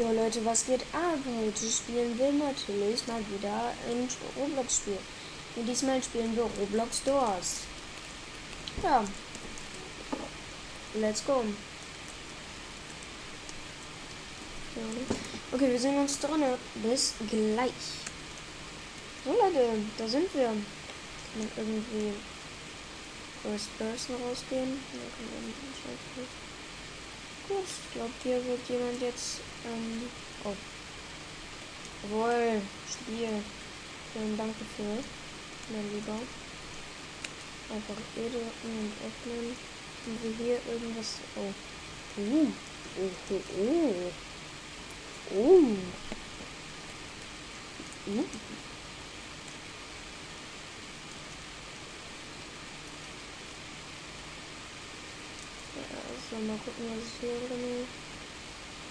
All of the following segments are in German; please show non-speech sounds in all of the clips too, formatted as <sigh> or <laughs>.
Ja Leute, was geht ab? Heute spielen wir natürlich mal wieder ein Roblox-Spiel. Und diesmal spielen wir Roblox Doors. Ja. Let's go. Okay, wir sehen uns drin. Bis gleich. So Leute, da sind wir. Kann man irgendwie First Person rausgehen? Ja, ich glaube, hier wird jemand jetzt. Ähm, oh. Jawohl, Spiel. Vielen Dank dafür. Mein Lieber. Einfach E drücken und öffnen. Und wir hier irgendwas. Oh. Uh. Oh, oh, oh. Oh. Uh. So, mal gucken, was ist hier drin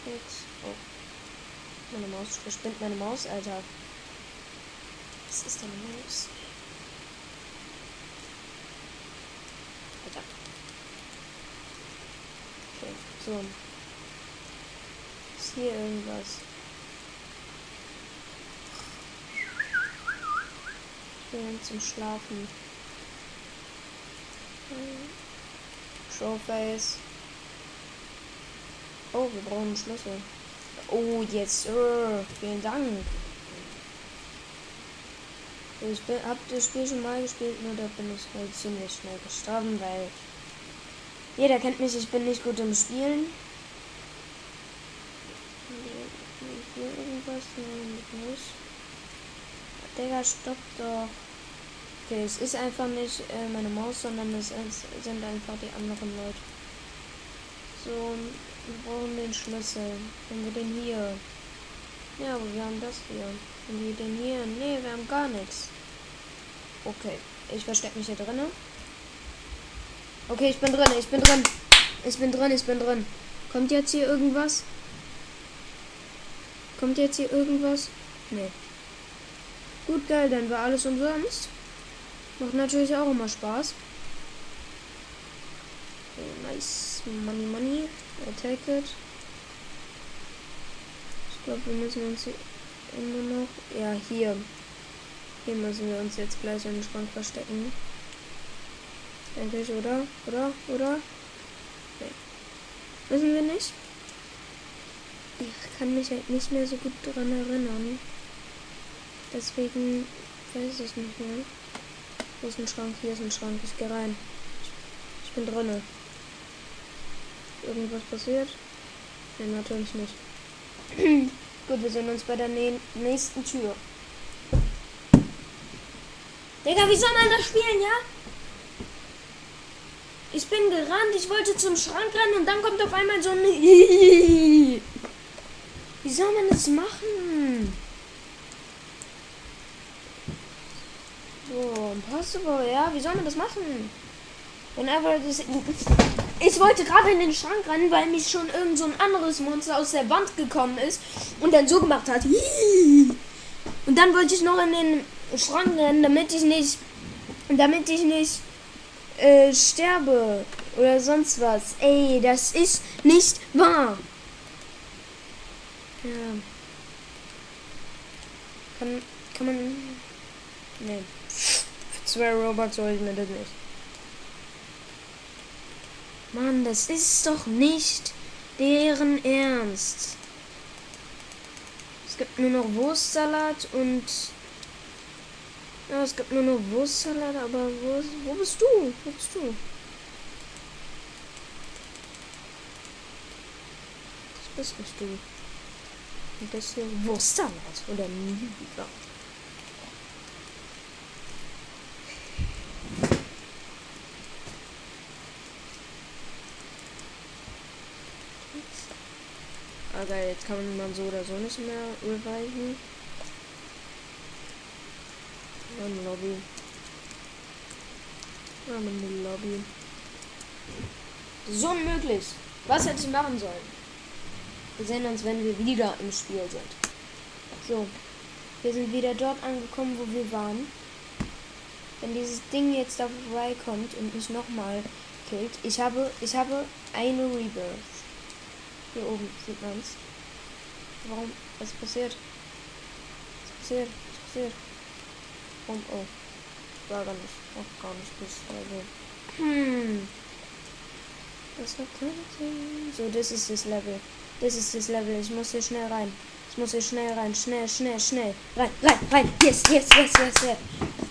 jetzt. Oh. Meine Maus verspinnt meine Maus, Alter. Was ist denn Maus? Alter. Okay, so. Ist hier irgendwas? Ich bin zum Schlafen. Showface. Oh, wir brauchen einen Schlüssel. Oh, jetzt. Uh, vielen Dank. Ich hab das Spiel schon mal gespielt, nur da bin ich halt ziemlich schnell gestorben, weil jeder kennt mich, ich bin nicht gut im Spielen. Hier irgendwas? Nein, nicht. Digga, stopp doch. Okay, es ist einfach nicht äh, meine Maus, sondern es sind einfach die anderen Leute. So, wir brauchen den Schlüssel. Haben wir den hier? Ja, aber wir haben das hier. Haben wir den hier? Nee, wir haben gar nichts. Okay, ich verstecke mich hier drinnen. Okay, ich bin drin, ich bin drin. Ich bin drin, ich bin drin. Kommt jetzt hier irgendwas? Kommt jetzt hier irgendwas? Nee. Gut, geil, dann war alles umsonst. Macht natürlich auch immer Spaß. Okay, nice. Money, money. I take it. Ich glaube, wir müssen uns hier immer noch. Ja, hier. Hier müssen wir uns jetzt gleich in den Schrank verstecken. Denke ich, oder? Oder? Oder? Nee. Müssen wir nicht? Ich kann mich halt nicht mehr so gut daran erinnern. Deswegen weiß ich nicht mehr. Hier ist ein Schrank, hier ist ein Schrank. Ich gehe rein. Ich, bin drinne irgendwas passiert? Nein, natürlich nicht. <clears throat> Gut, wir sehen uns bei der nächsten Tür. Digga, wie soll man das spielen, ja? Ich bin gerannt, ich wollte zum Schrank rennen und dann kommt auf einmal so ein... <laughs> Wie soll man das machen? So, impossible, ja? Wie soll man das machen? Whenever this... <laughs> Ich wollte gerade in den Schrank rennen, weil mich schon irgend so ein anderes Monster aus der Wand gekommen ist und dann so gemacht hat. Und dann wollte ich noch in den Schrank rennen, damit ich nicht, damit ich nicht äh, sterbe oder sonst was. Ey, das ist nicht wahr. Ja. Kann, kann man. Nee. Für zwei Robots soll ich mir das nicht. Mann, das ist doch nicht deren Ernst. Es gibt nur noch Wurstsalat und... Ja, es gibt nur noch Wurstsalat, aber wo, wo bist du? Wo bist du? Das bist nicht du. Und das hier Wurstsalat oder lieber. Aber jetzt kann man so oder so nicht mehr reviven. Eine Lobby. Eine Lobby. So unmöglich. Was hätte ich machen sollen? Wir sehen uns, wenn wir wieder im Spiel sind. So. Wir sind wieder dort angekommen, wo wir waren. Wenn dieses Ding jetzt da vorbeikommt und mich nochmal killt. Ich habe, ich habe eine Rebirth. Hier oben sieht man es. Warum? Was passiert? Was passiert? Was passiert? Warum? Oh. War gar nicht. Auch gar nicht bis also. Hm. Das war keine So, das ist das Level. Das ist das Level. Ich muss hier schnell rein. Ich muss hier schnell rein. Schnell, schnell, schnell. Rein, rein, rein. Yes, yes, yes, yes, yes.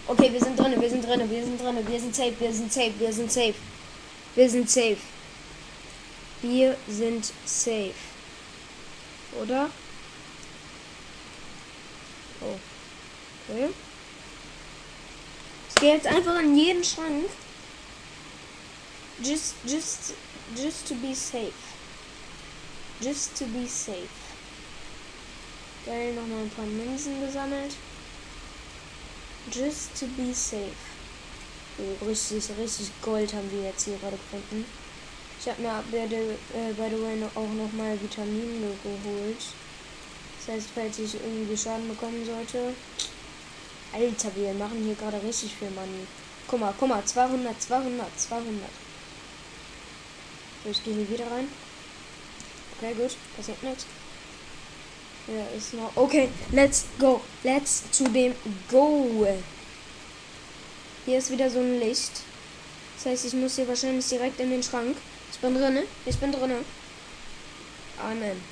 Okay, wir sind drin, wir sind drin, wir sind drin, wir sind safe, wir sind safe, wir sind safe. Wir sind safe. Wir sind safe. Oder? Oh. Okay. Ich gehe jetzt einfach in jeden Schrank. Just, just, just to be safe. Just to be safe. Geil, nochmal ein paar Münzen gesammelt. Just to be safe. Oh, richtig, richtig Gold haben wir jetzt hier gerade gefunden. Ich habe mir by the, äh, by the way auch nochmal Vitamine geholt. Das heißt, falls ich irgendwie Schaden bekommen sollte. Alter, wir machen hier gerade richtig viel Money. Guck mal, guck mal, 200, 200, 200. So, ich gehe hier wieder rein. Okay, gut, passiert nichts. Ja, ist noch. Okay, let's go. Let's zu dem Go. Hier ist wieder so ein Licht. Das heißt, ich muss hier wahrscheinlich direkt in den Schrank. Ich bin drinne. Ich bin drinne. Amen.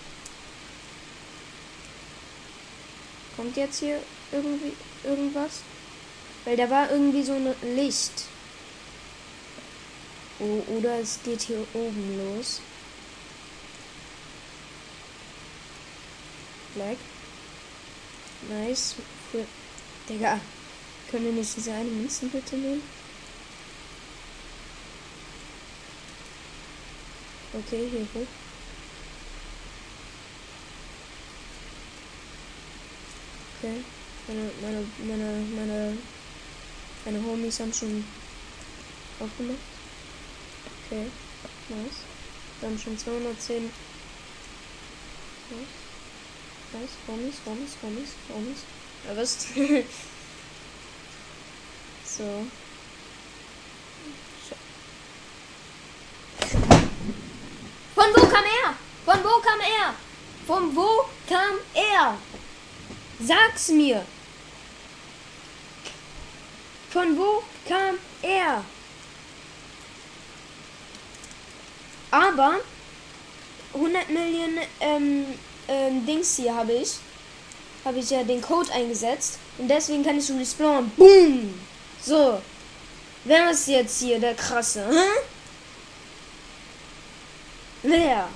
Kommt jetzt hier irgendwie irgendwas? Weil da war irgendwie so ein Licht. Oh, oder es geht hier oben los. Black. Nice. Cool. Digga. Können wir nicht diese eine Münzen bitte nehmen? Okay, hier hoch. Okay. Meine, meine, meine, meine, meine Homies haben schon aufgemacht. Okay. Nice. Wir haben schon 210. Nice. Nice, Homies, Homies, Homies, Homies. Ja, was? <laughs> so. Von wo kam er? Von wo kam er? Von wo kam er? Sag's mir. Von wo kam er? Aber 100 Millionen ähm, ähm, Dings hier habe ich, habe ich ja den Code eingesetzt und deswegen kann ich respawnen. Boom! So. Wer ist jetzt hier der krasse? Hä? Wer?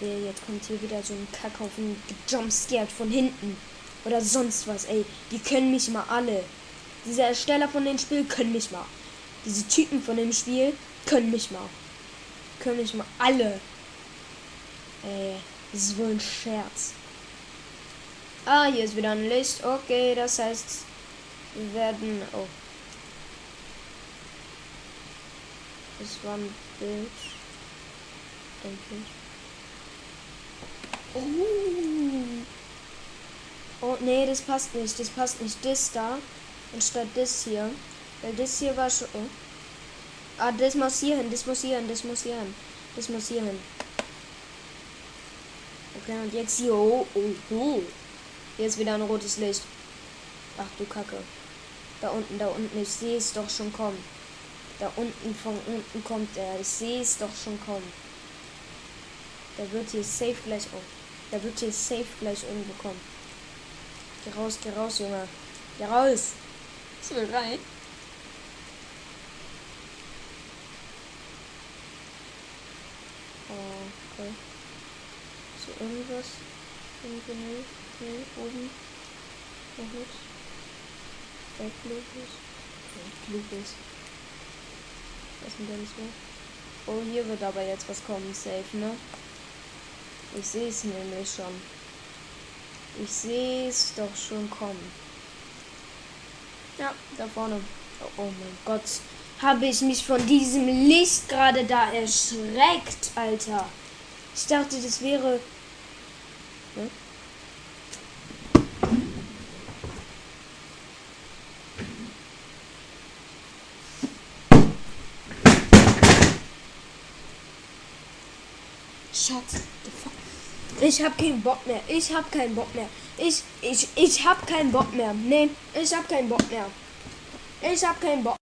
Ey, jetzt kommt hier wieder so ein Kackhaufen gejumpscared von hinten. Oder sonst was, ey. Die können mich mal alle. Diese Ersteller von dem Spiel können mich mal. Diese Typen von dem Spiel können mich mal. Können mich mal alle. Ey, das ist wohl ein Scherz. Ah, hier ist wieder ein Licht. Okay, das heißt, wir werden. Oh. Das war ein Bild. Denke. Oh. Oh, nee, das passt nicht. Das passt nicht. Das da. Anstatt das hier. Weil das hier war schon. Oh. Ah, das muss hier hin, das muss hier hin, das muss hier hin. Das muss hier hin. Okay, und jetzt hier. Oh, oh, oh. Hier ist wieder ein rotes Licht. Ach du Kacke. Da unten, da unten. Ich sehe es doch schon kommen. Da unten, von unten kommt er. Ich sehe es doch schon kommen. Der wird hier safe gleich. Oh. Der wird hier safe gleich irgendwo kommen. Geh raus, geh raus, Junge. Geh raus. Ich will rein. Okay. So irgendwas. Irgendwie nee. Nee, oben. Noch nichts. Wegglücklich. Wegglücklich. Was sind denn so? Oh, hier wird aber jetzt was kommen, safe, ne? Ich sehe es nämlich schon. Ich sehe es doch schon kommen. Ja, da vorne. Oh, oh mein Gott habe ich mich von diesem Licht gerade da erschreckt, Alter. Ich dachte, das wäre... Hm? Ich hab keinen Bock mehr. Ich hab keinen Bock mehr. Ich, ich, ich hab keinen Bock mehr. Nee, ich hab keinen Bock mehr. Ich hab keinen Bock.